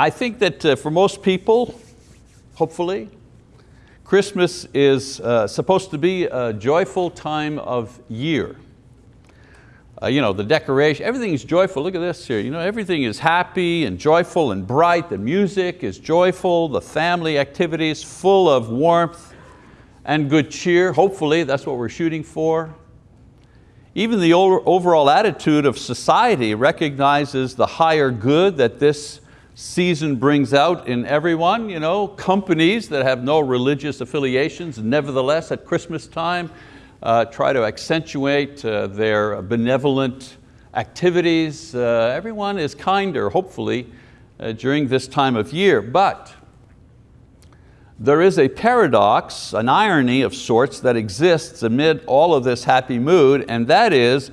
I think that uh, for most people, hopefully, Christmas is uh, supposed to be a joyful time of year. Uh, you know, the decoration, everything is joyful. Look at this here. You know, everything is happy and joyful and bright. The music is joyful. The family activities full of warmth and good cheer. Hopefully, that's what we're shooting for. Even the overall attitude of society recognizes the higher good that this season brings out in everyone. You know, companies that have no religious affiliations, nevertheless at Christmas time, uh, try to accentuate uh, their benevolent activities. Uh, everyone is kinder, hopefully, uh, during this time of year. But there is a paradox, an irony of sorts that exists amid all of this happy mood, and that is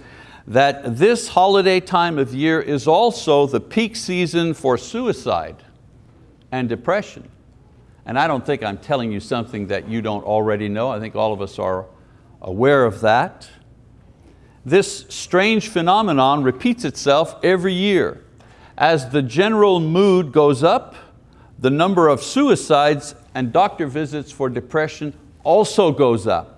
that this holiday time of year is also the peak season for suicide and depression. And I don't think I'm telling you something that you don't already know. I think all of us are aware of that. This strange phenomenon repeats itself every year. As the general mood goes up, the number of suicides and doctor visits for depression also goes up.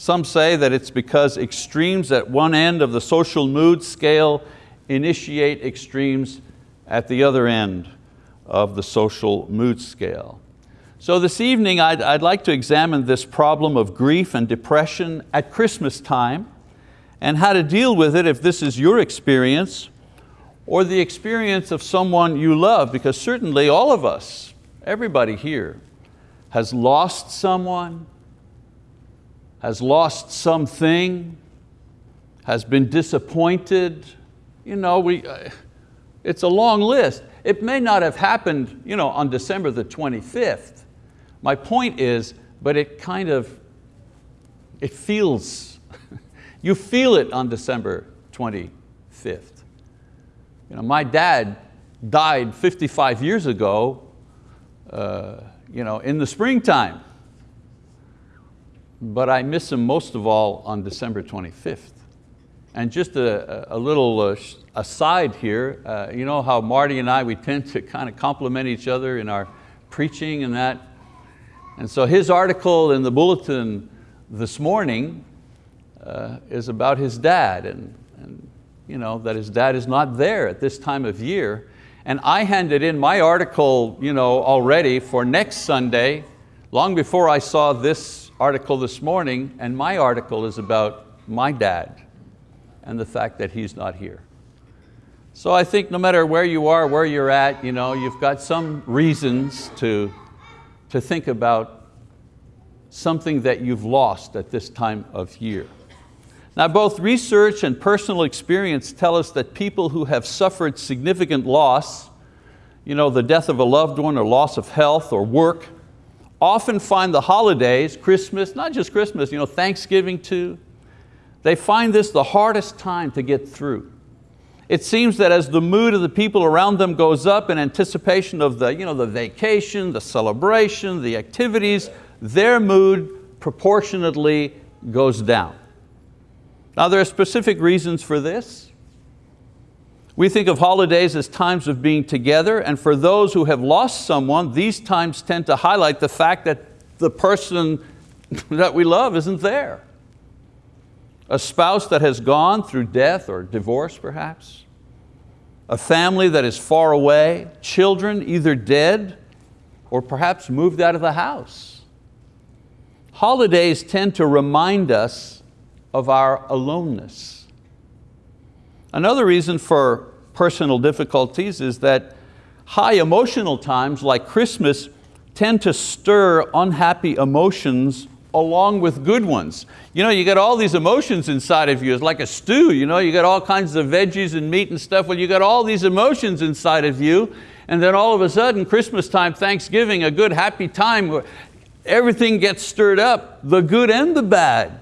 Some say that it's because extremes at one end of the social mood scale initiate extremes at the other end of the social mood scale. So this evening I'd, I'd like to examine this problem of grief and depression at Christmas time and how to deal with it if this is your experience or the experience of someone you love, because certainly all of us Everybody here has lost someone, has lost something, has been disappointed. You know, we, uh, it's a long list. It may not have happened you know, on December the 25th. My point is, but it kind of, it feels, you feel it on December 25th. You know, my dad died 55 years ago uh, you know, in the springtime. But I miss him most of all on December 25th. And just a, a little uh, aside here, uh, you know how Marty and I, we tend to kind of complement each other in our preaching and that. And so his article in the bulletin this morning uh, is about his dad and, and you know, that his dad is not there at this time of year. And I handed in my article you know, already for next Sunday, long before I saw this article this morning, and my article is about my dad and the fact that he's not here. So I think no matter where you are, where you're at, you know, you've got some reasons to, to think about something that you've lost at this time of year. Now both research and personal experience tell us that people who have suffered significant loss, you know, the death of a loved one or loss of health or work, often find the holidays, Christmas, not just Christmas, you know, Thanksgiving too, they find this the hardest time to get through. It seems that as the mood of the people around them goes up in anticipation of the, you know, the vacation, the celebration, the activities, their mood proportionately goes down. Now there are specific reasons for this. We think of holidays as times of being together and for those who have lost someone, these times tend to highlight the fact that the person that we love isn't there. A spouse that has gone through death or divorce perhaps. A family that is far away, children either dead or perhaps moved out of the house. Holidays tend to remind us of our aloneness. Another reason for personal difficulties is that high emotional times like Christmas tend to stir unhappy emotions along with good ones. You know, you got all these emotions inside of you, it's like a stew, you know, you got all kinds of veggies and meat and stuff, well you got all these emotions inside of you, and then all of a sudden, Christmas time, Thanksgiving, a good happy time, everything gets stirred up, the good and the bad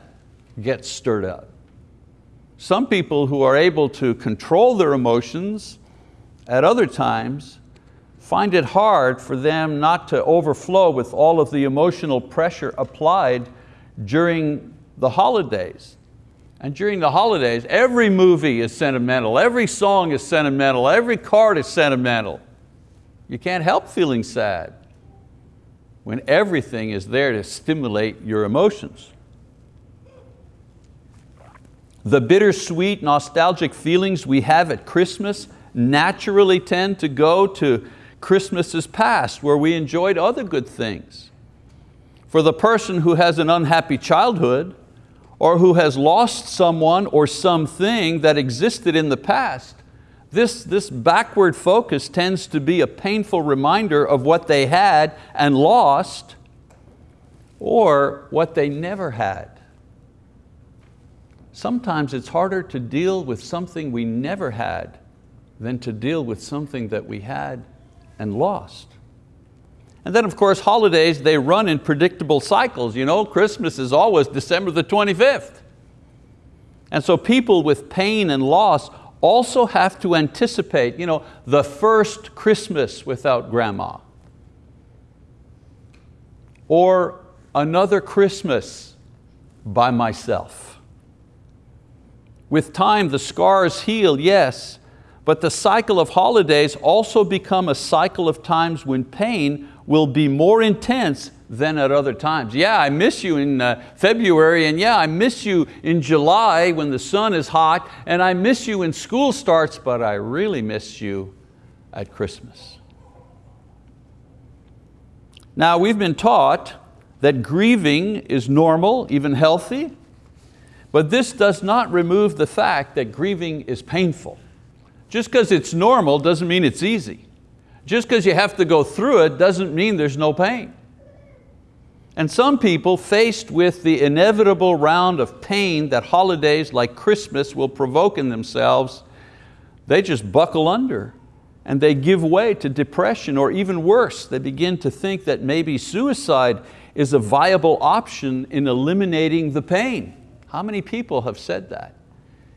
get stirred up. Some people who are able to control their emotions at other times find it hard for them not to overflow with all of the emotional pressure applied during the holidays. And during the holidays, every movie is sentimental, every song is sentimental, every card is sentimental. You can't help feeling sad when everything is there to stimulate your emotions. The bittersweet, nostalgic feelings we have at Christmas naturally tend to go to Christmases past where we enjoyed other good things. For the person who has an unhappy childhood or who has lost someone or something that existed in the past, this, this backward focus tends to be a painful reminder of what they had and lost or what they never had. Sometimes it's harder to deal with something we never had than to deal with something that we had and lost. And then of course holidays, they run in predictable cycles. You know, Christmas is always December the 25th. And so people with pain and loss also have to anticipate you know, the first Christmas without grandma. Or another Christmas by myself. With time, the scars heal, yes, but the cycle of holidays also become a cycle of times when pain will be more intense than at other times. Yeah, I miss you in uh, February, and yeah, I miss you in July when the sun is hot, and I miss you when school starts, but I really miss you at Christmas. Now, we've been taught that grieving is normal, even healthy, but this does not remove the fact that grieving is painful. Just because it's normal doesn't mean it's easy. Just because you have to go through it doesn't mean there's no pain. And some people faced with the inevitable round of pain that holidays like Christmas will provoke in themselves, they just buckle under and they give way to depression or even worse, they begin to think that maybe suicide is a viable option in eliminating the pain. How many people have said that?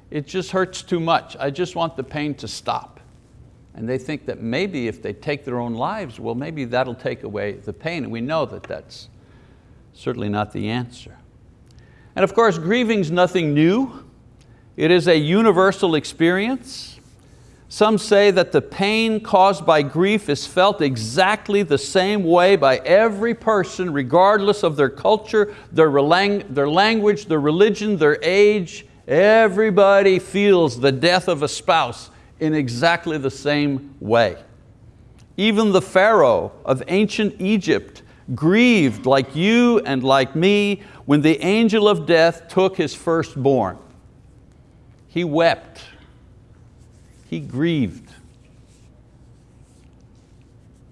It just hurts too much. I just want the pain to stop. And they think that maybe if they take their own lives, well, maybe that'll take away the pain. And we know that that's certainly not the answer. And of course, grieving's nothing new. It is a universal experience. Some say that the pain caused by grief is felt exactly the same way by every person, regardless of their culture, their, their language, their religion, their age. Everybody feels the death of a spouse in exactly the same way. Even the Pharaoh of ancient Egypt grieved like you and like me when the angel of death took his firstborn. He wept he grieved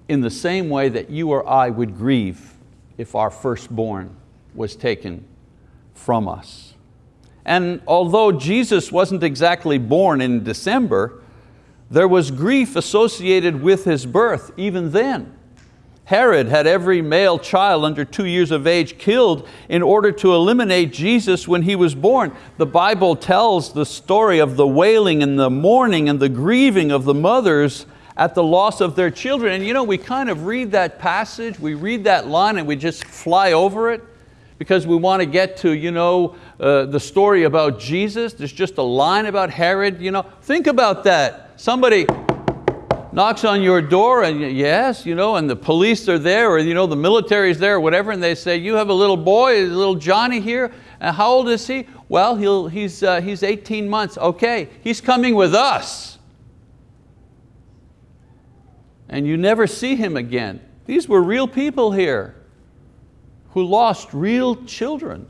in the same way that you or I would grieve if our firstborn was taken from us. And although Jesus wasn't exactly born in December, there was grief associated with His birth even then. Herod had every male child under two years of age killed in order to eliminate Jesus when he was born. The Bible tells the story of the wailing and the mourning and the grieving of the mothers at the loss of their children. And you know, we kind of read that passage, we read that line and we just fly over it because we want to get to you know, uh, the story about Jesus. There's just a line about Herod. You know, think about that. Somebody knocks on your door and yes, you know, and the police are there or you know, the military is there or whatever and they say, you have a little boy, a little Johnny here, and how old is he? Well, he'll, he's, uh, he's 18 months. Okay, he's coming with us. And you never see him again. These were real people here who lost real children.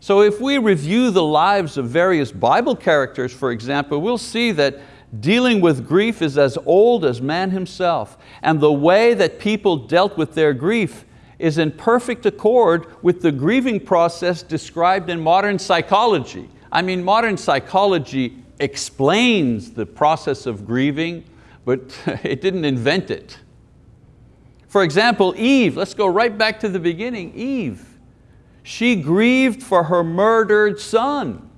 So if we review the lives of various Bible characters, for example, we'll see that Dealing with grief is as old as man himself, and the way that people dealt with their grief is in perfect accord with the grieving process described in modern psychology. I mean, modern psychology explains the process of grieving, but it didn't invent it. For example, Eve, let's go right back to the beginning, Eve. She grieved for her murdered son.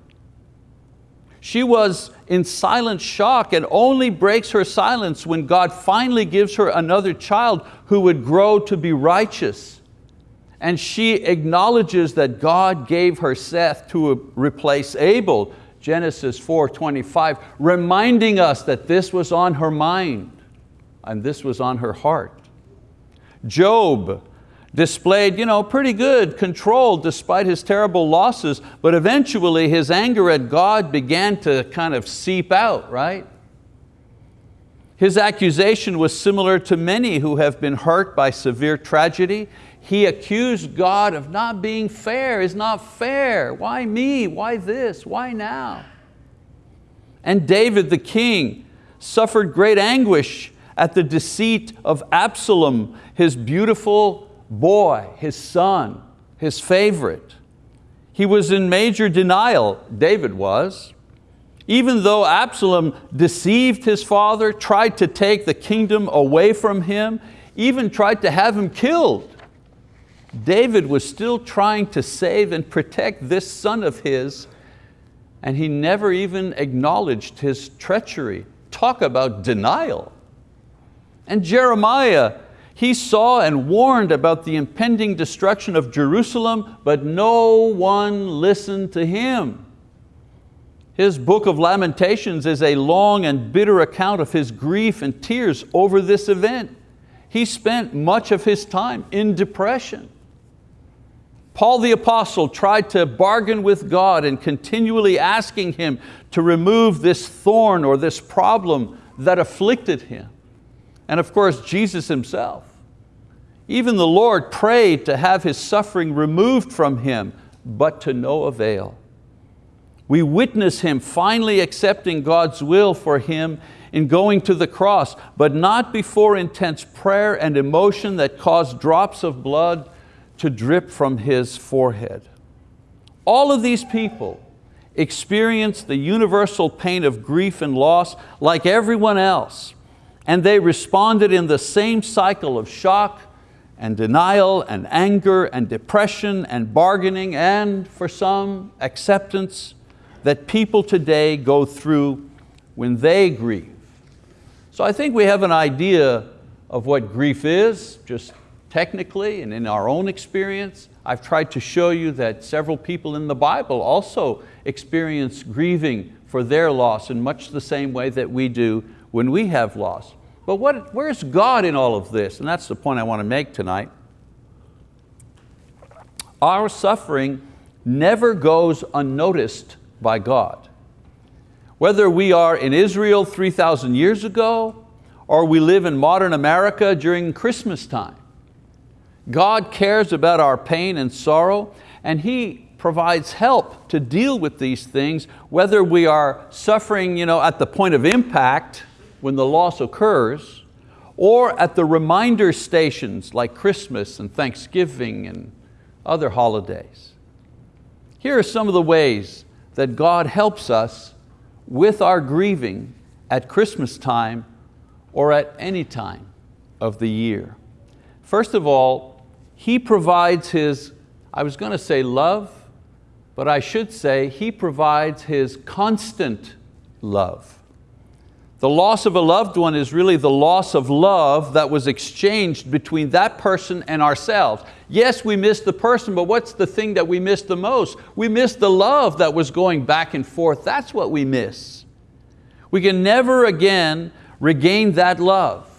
She was in silent shock and only breaks her silence when God finally gives her another child who would grow to be righteous. And she acknowledges that God gave her Seth to replace Abel, Genesis 4.25, reminding us that this was on her mind. and this was on her heart. Job displayed you know, pretty good control despite his terrible losses, but eventually his anger at God began to kind of seep out, right? His accusation was similar to many who have been hurt by severe tragedy. He accused God of not being fair, is not fair. Why me, why this, why now? And David the king suffered great anguish at the deceit of Absalom, his beautiful boy, his son, his favorite. He was in major denial, David was. Even though Absalom deceived his father, tried to take the kingdom away from him, even tried to have him killed, David was still trying to save and protect this son of his and he never even acknowledged his treachery. Talk about denial. And Jeremiah, he saw and warned about the impending destruction of Jerusalem, but no one listened to him. His book of Lamentations is a long and bitter account of his grief and tears over this event. He spent much of his time in depression. Paul the apostle tried to bargain with God and continually asking Him to remove this thorn or this problem that afflicted him. And of course, Jesus Himself. Even the Lord prayed to have His suffering removed from Him, but to no avail. We witness Him finally accepting God's will for Him in going to the cross, but not before intense prayer and emotion that caused drops of blood to drip from His forehead. All of these people experienced the universal pain of grief and loss like everyone else, and they responded in the same cycle of shock, and denial and anger and depression and bargaining and for some acceptance that people today go through when they grieve. So I think we have an idea of what grief is, just technically and in our own experience. I've tried to show you that several people in the Bible also experience grieving for their loss in much the same way that we do when we have loss. But what, where's God in all of this? And that's the point I want to make tonight. Our suffering never goes unnoticed by God. Whether we are in Israel 3,000 years ago or we live in modern America during Christmas time, God cares about our pain and sorrow and He provides help to deal with these things, whether we are suffering you know, at the point of impact when the loss occurs, or at the reminder stations like Christmas and Thanksgiving and other holidays. Here are some of the ways that God helps us with our grieving at Christmas time or at any time of the year. First of all, He provides His, I was going to say love, but I should say He provides His constant love. The loss of a loved one is really the loss of love that was exchanged between that person and ourselves. Yes, we miss the person, but what's the thing that we miss the most? We miss the love that was going back and forth. That's what we miss. We can never again regain that love.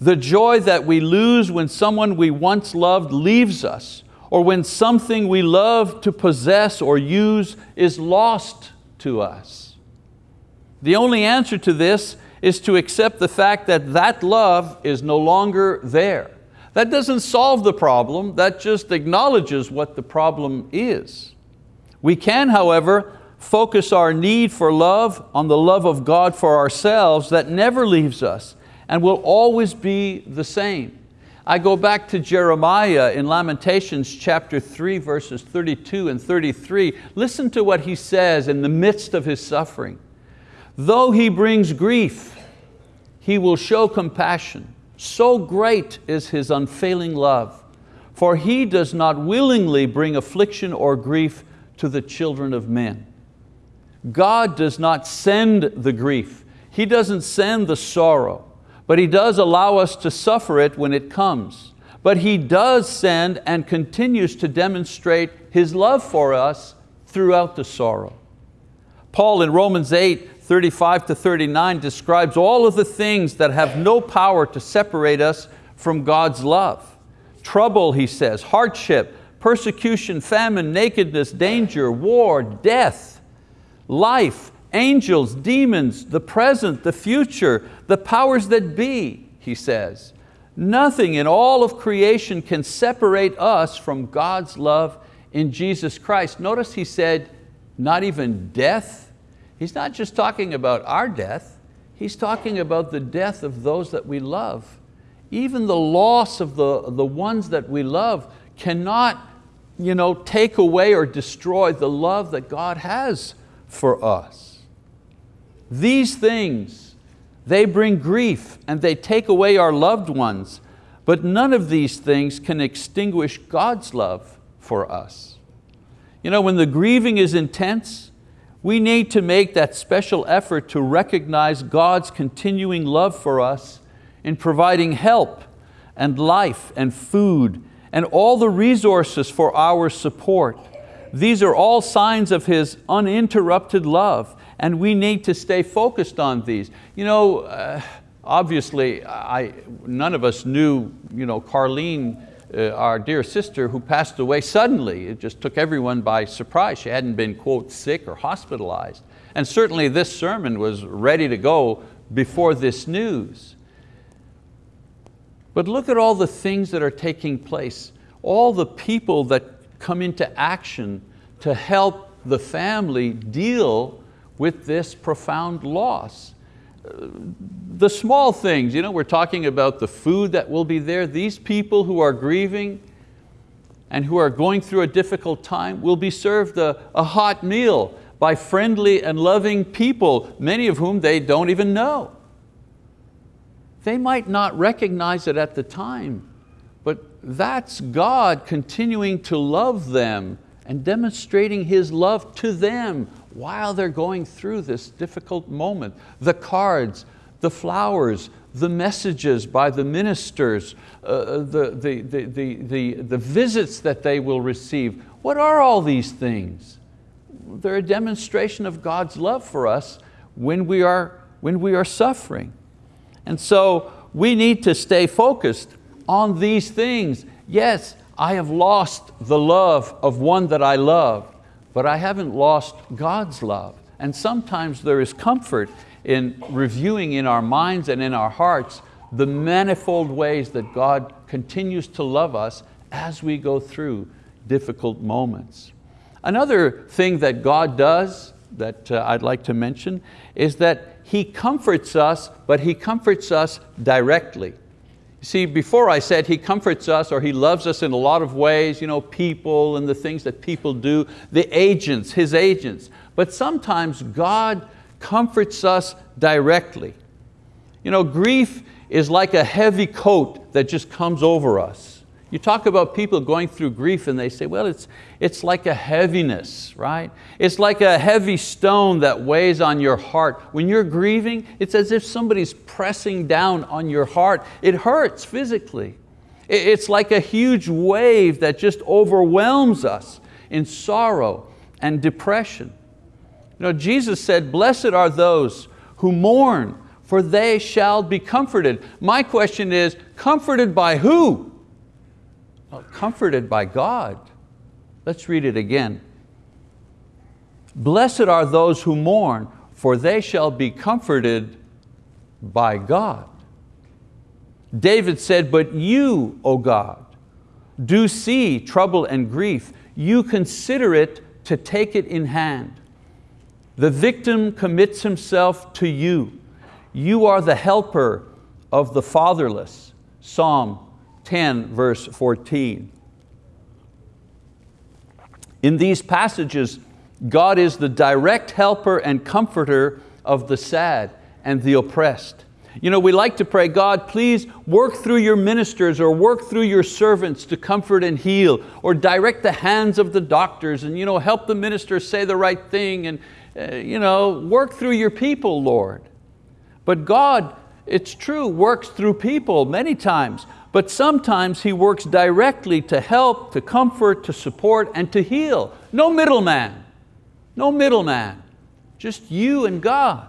The joy that we lose when someone we once loved leaves us, or when something we love to possess or use is lost to us. The only answer to this is to accept the fact that that love is no longer there. That doesn't solve the problem, that just acknowledges what the problem is. We can, however, focus our need for love on the love of God for ourselves that never leaves us and will always be the same. I go back to Jeremiah in Lamentations chapter 3 verses 32 and 33. Listen to what he says in the midst of his suffering. Though he brings grief, he will show compassion. So great is his unfailing love. For he does not willingly bring affliction or grief to the children of men. God does not send the grief. He doesn't send the sorrow, but He does allow us to suffer it when it comes. But He does send and continues to demonstrate His love for us throughout the sorrow. Paul in Romans 8, 35 to 39 describes all of the things that have no power to separate us from God's love. Trouble, he says, hardship, persecution, famine, nakedness, danger, war, death, life, angels, demons, the present, the future, the powers that be, he says. Nothing in all of creation can separate us from God's love in Jesus Christ. Notice he said, not even death. He's not just talking about our death, he's talking about the death of those that we love. Even the loss of the, the ones that we love cannot you know, take away or destroy the love that God has for us. These things, they bring grief and they take away our loved ones, but none of these things can extinguish God's love for us. You know, when the grieving is intense, we need to make that special effort to recognize God's continuing love for us in providing help and life and food and all the resources for our support. These are all signs of His uninterrupted love and we need to stay focused on these. You know, uh, obviously, I, none of us knew you know, Carlene uh, our dear sister who passed away suddenly. It just took everyone by surprise. She hadn't been, quote, sick or hospitalized. And certainly this sermon was ready to go before this news. But look at all the things that are taking place, all the people that come into action to help the family deal with this profound loss the small things, you know, we're talking about the food that will be there. These people who are grieving and who are going through a difficult time will be served a, a hot meal by friendly and loving people, many of whom they don't even know. They might not recognize it at the time, but that's God continuing to love them and demonstrating His love to them while they're going through this difficult moment. The cards, the flowers, the messages by the ministers, uh, the, the, the, the, the, the visits that they will receive. What are all these things? They're a demonstration of God's love for us when we are, when we are suffering. And so we need to stay focused on these things. Yes, I have lost the love of one that I love, but I haven't lost God's love. And sometimes there is comfort in reviewing in our minds and in our hearts the manifold ways that God continues to love us as we go through difficult moments. Another thing that God does that uh, I'd like to mention is that He comforts us, but He comforts us directly. See, before I said He comforts us or He loves us in a lot of ways, you know, people and the things that people do, the agents, His agents. But sometimes God comforts us directly. You know, grief is like a heavy coat that just comes over us. You talk about people going through grief and they say, well, it's, it's like a heaviness, right? It's like a heavy stone that weighs on your heart. When you're grieving, it's as if somebody's pressing down on your heart. It hurts physically. It's like a huge wave that just overwhelms us in sorrow and depression. You know, Jesus said, blessed are those who mourn, for they shall be comforted. My question is, comforted by who? Comforted by God. Let's read it again. Blessed are those who mourn, for they shall be comforted by God. David said, but you, O God, do see trouble and grief. You consider it to take it in hand. The victim commits himself to you. You are the helper of the fatherless. Psalm 10, verse 14. In these passages, God is the direct helper and comforter of the sad and the oppressed. You know, we like to pray, God, please work through your ministers or work through your servants to comfort and heal, or direct the hands of the doctors and you know, help the ministers say the right thing and uh, you know, work through your people, Lord. But God, it's true, works through people many times, but sometimes He works directly to help, to comfort, to support, and to heal. No middleman, no middleman, just you and God.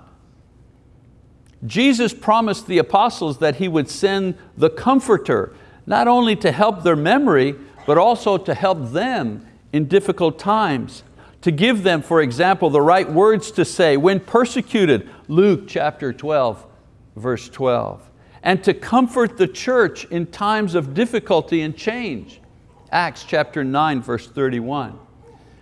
Jesus promised the apostles that He would send the Comforter, not only to help their memory, but also to help them in difficult times. To give them, for example, the right words to say when persecuted, Luke chapter 12, verse 12. And to comfort the church in times of difficulty and change, Acts chapter 9, verse 31.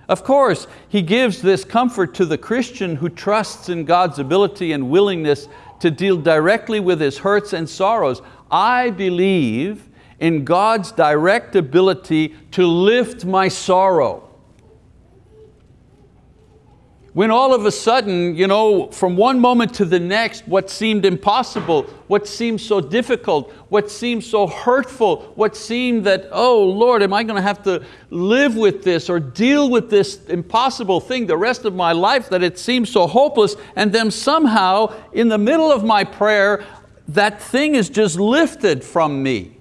Of course, He gives this comfort to the Christian who trusts in God's ability and willingness to deal directly with his hurts and sorrows. I believe in God's direct ability to lift my sorrow. When all of a sudden, you know, from one moment to the next, what seemed impossible, what seemed so difficult, what seemed so hurtful, what seemed that, oh Lord, am I going to have to live with this or deal with this impossible thing the rest of my life that it seems so hopeless, and then somehow in the middle of my prayer, that thing is just lifted from me.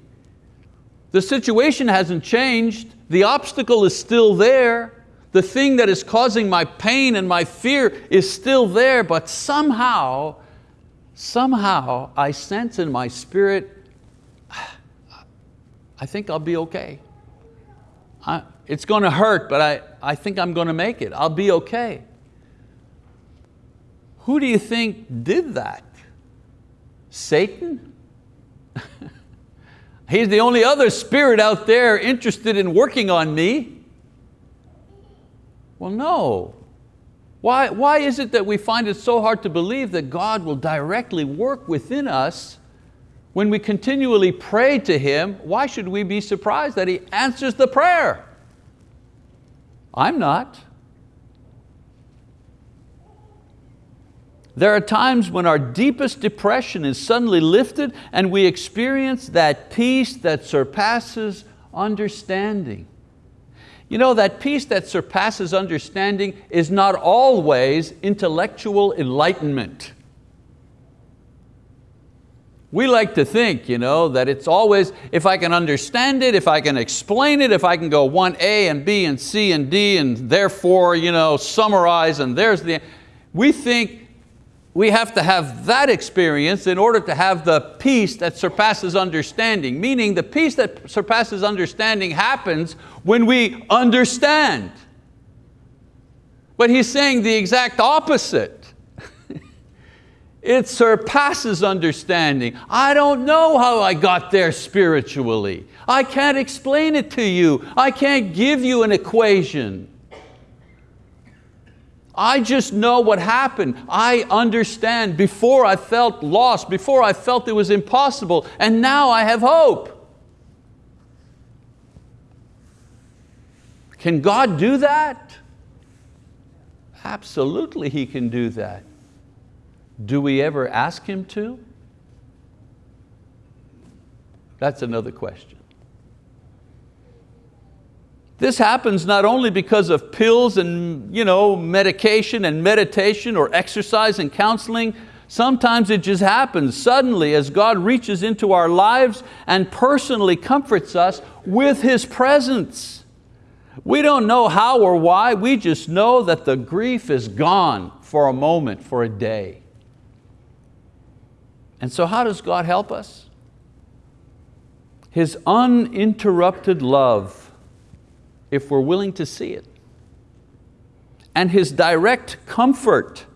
The situation hasn't changed, the obstacle is still there, the thing that is causing my pain and my fear is still there, but somehow, somehow I sense in my spirit, I think I'll be okay. I, it's going to hurt, but I, I think I'm going to make it. I'll be okay. Who do you think did that? Satan? He's the only other spirit out there interested in working on me. Well, no. Why, why is it that we find it so hard to believe that God will directly work within us when we continually pray to Him? Why should we be surprised that He answers the prayer? I'm not. There are times when our deepest depression is suddenly lifted and we experience that peace that surpasses understanding. You know, that peace that surpasses understanding is not always intellectual enlightenment. We like to think you know, that it's always, if I can understand it, if I can explain it, if I can go one A and B and C and D and therefore you know, summarize and there's the, we think we have to have that experience in order to have the peace that surpasses understanding, meaning the peace that surpasses understanding happens when we understand. But he's saying the exact opposite. it surpasses understanding. I don't know how I got there spiritually. I can't explain it to you. I can't give you an equation. I just know what happened. I understand before I felt lost, before I felt it was impossible, and now I have hope. Can God do that? Absolutely He can do that. Do we ever ask Him to? That's another question. This happens not only because of pills and you know, medication and meditation or exercise and counseling, sometimes it just happens suddenly as God reaches into our lives and personally comforts us with His presence. We don't know how or why, we just know that the grief is gone for a moment, for a day. And so how does God help us? His uninterrupted love if we're willing to see it. And His direct comfort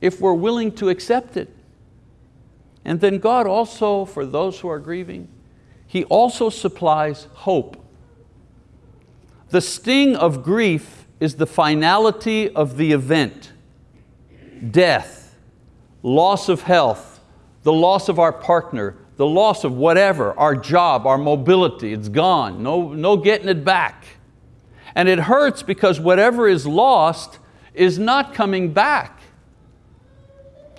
if we're willing to accept it. And then God also, for those who are grieving, He also supplies hope. The sting of grief is the finality of the event. Death, loss of health, the loss of our partner, the loss of whatever, our job, our mobility, it's gone, no, no getting it back. And it hurts because whatever is lost is not coming back.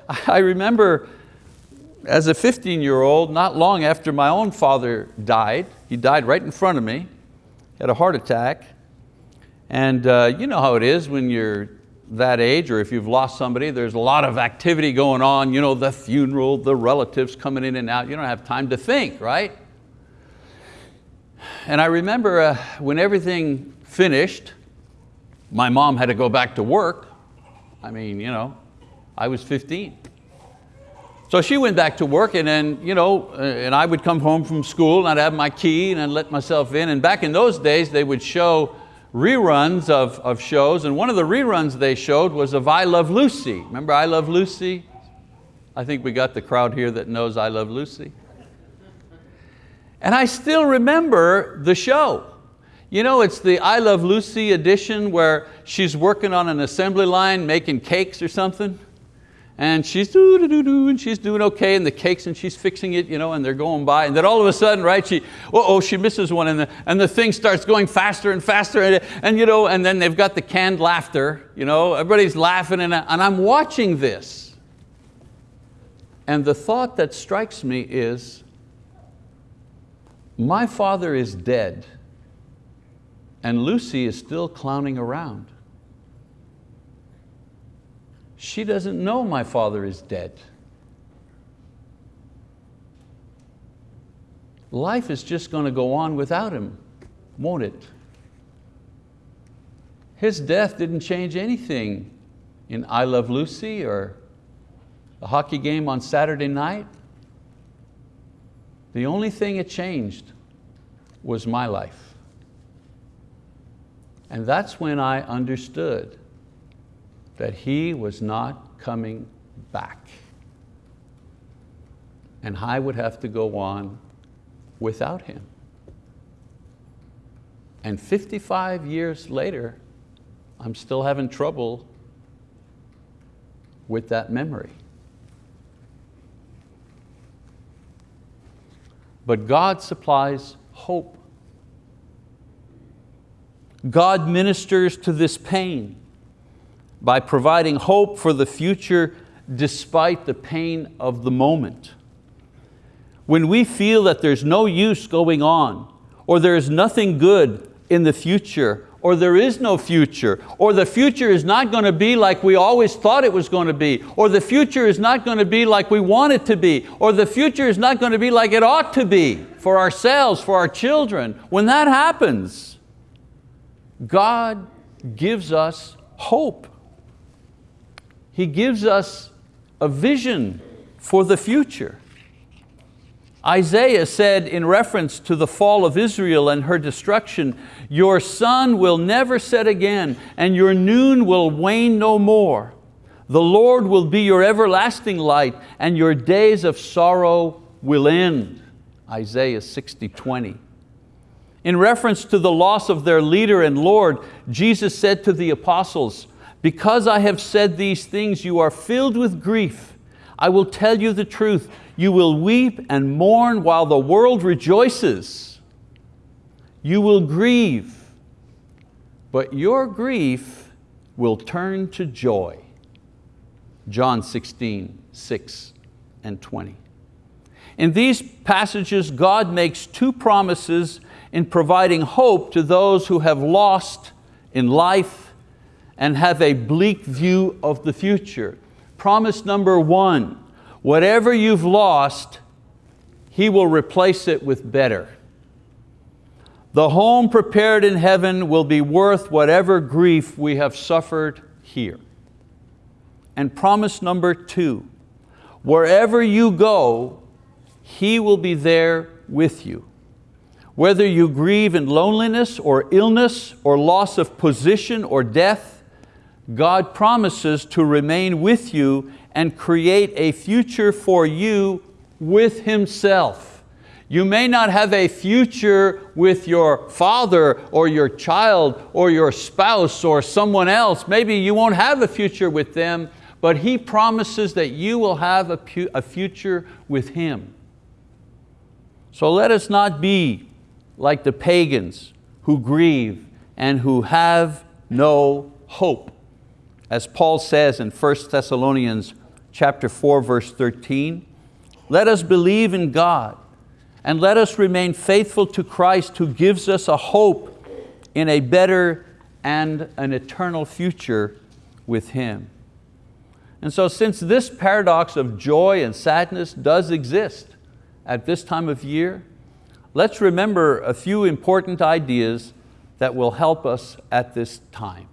I remember as a 15 year old, not long after my own father died, he died right in front of me, had a heart attack. And uh, you know how it is when you're that age or if you've lost somebody, there's a lot of activity going on, you know, the funeral, the relatives coming in and out, you don't have time to think, right? And I remember uh, when everything finished, my mom had to go back to work. I mean, you know, I was 15. So she went back to work and then, you know, uh, and I would come home from school and I'd have my key and I'd let myself in. And back in those days, they would show reruns of, of shows and one of the reruns they showed was of I Love Lucy. Remember I Love Lucy? I think we got the crowd here that knows I Love Lucy. And I still remember the show. You know, it's the I Love Lucy edition where she's working on an assembly line making cakes or something and she's doo doo doo doo and she's doing okay and the cakes and she's fixing it, you know, and they're going by and then all of a sudden, right, she, uh oh, she misses one and the, and the thing starts going faster and faster and, and, you know, and then they've got the canned laughter, you know, everybody's laughing and, and I'm watching this. And the thought that strikes me is, my father is dead and Lucy is still clowning around. She doesn't know my father is dead. Life is just going to go on without him, won't it? His death didn't change anything in I Love Lucy or the hockey game on Saturday night. The only thing it changed was my life. And that's when I understood that he was not coming back. And I would have to go on without him. And 55 years later, I'm still having trouble with that memory. But God supplies hope. God ministers to this pain by providing hope for the future despite the pain of the moment. When we feel that there's no use going on, or there is nothing good in the future, or there is no future, or the future is not going to be like we always thought it was going to be, or the future is not going to be like we want it to be, or the future is not going to be like it ought to be for ourselves, for our children. When that happens, God gives us hope. He gives us a vision for the future. Isaiah said in reference to the fall of Israel and her destruction, your sun will never set again and your noon will wane no more. The Lord will be your everlasting light and your days of sorrow will end. Isaiah 60, 20. In reference to the loss of their leader and Lord, Jesus said to the apostles, because I have said these things, you are filled with grief. I will tell you the truth. You will weep and mourn while the world rejoices. You will grieve, but your grief will turn to joy. John 16, 6 and 20. In these passages, God makes two promises in providing hope to those who have lost in life and have a bleak view of the future. Promise number one, whatever you've lost, He will replace it with better. The home prepared in heaven will be worth whatever grief we have suffered here. And promise number two, wherever you go, He will be there with you. Whether you grieve in loneliness or illness or loss of position or death, God promises to remain with you and create a future for you with Himself. You may not have a future with your father or your child or your spouse or someone else. Maybe you won't have a future with them, but He promises that you will have a, a future with Him. So let us not be like the pagans who grieve and who have no hope. As Paul says in 1 Thessalonians chapter 4, verse 13, let us believe in God and let us remain faithful to Christ who gives us a hope in a better and an eternal future with Him. And so since this paradox of joy and sadness does exist at this time of year, let's remember a few important ideas that will help us at this time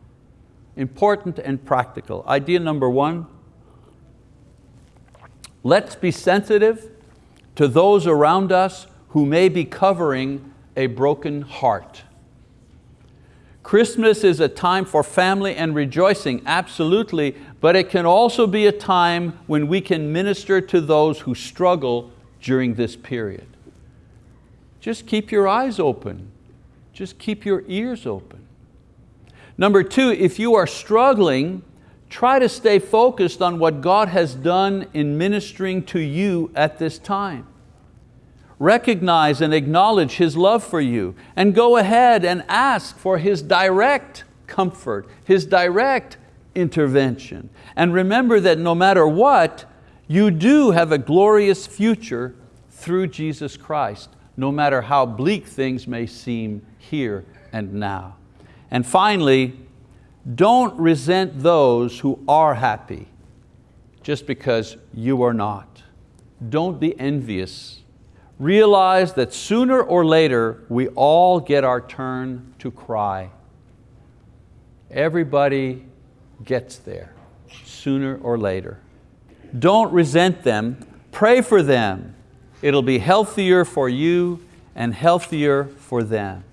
important and practical. Idea number one, Let's be sensitive to those around us who may be covering a broken heart. Christmas is a time for family and rejoicing, absolutely, but it can also be a time when we can minister to those who struggle during this period. Just keep your eyes open. Just keep your ears open. Number two, if you are struggling, try to stay focused on what God has done in ministering to you at this time. Recognize and acknowledge His love for you and go ahead and ask for His direct comfort, His direct intervention. And remember that no matter what, you do have a glorious future through Jesus Christ, no matter how bleak things may seem here and now. And finally, don't resent those who are happy just because you are not. Don't be envious. Realize that sooner or later we all get our turn to cry. Everybody gets there sooner or later. Don't resent them, pray for them. It'll be healthier for you and healthier for them.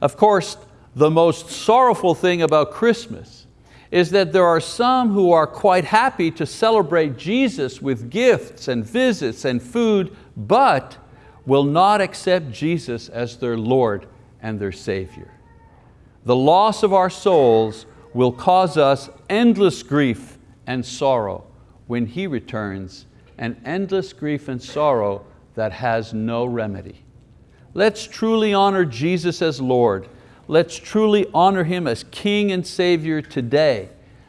Of course, the most sorrowful thing about Christmas is that there are some who are quite happy to celebrate Jesus with gifts and visits and food, but will not accept Jesus as their Lord and their Savior. The loss of our souls will cause us endless grief and sorrow when He returns, and endless grief and sorrow that has no remedy. Let's truly honor Jesus as Lord. Let's truly honor Him as King and Savior today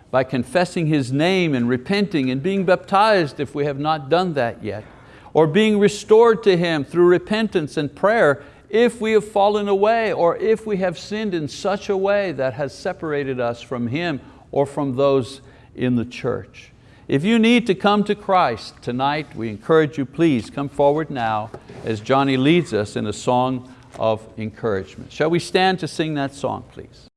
by confessing His name and repenting and being baptized if we have not done that yet, or being restored to Him through repentance and prayer if we have fallen away or if we have sinned in such a way that has separated us from Him or from those in the church. If you need to come to Christ tonight, we encourage you, please come forward now as Johnny leads us in a song of encouragement. Shall we stand to sing that song, please?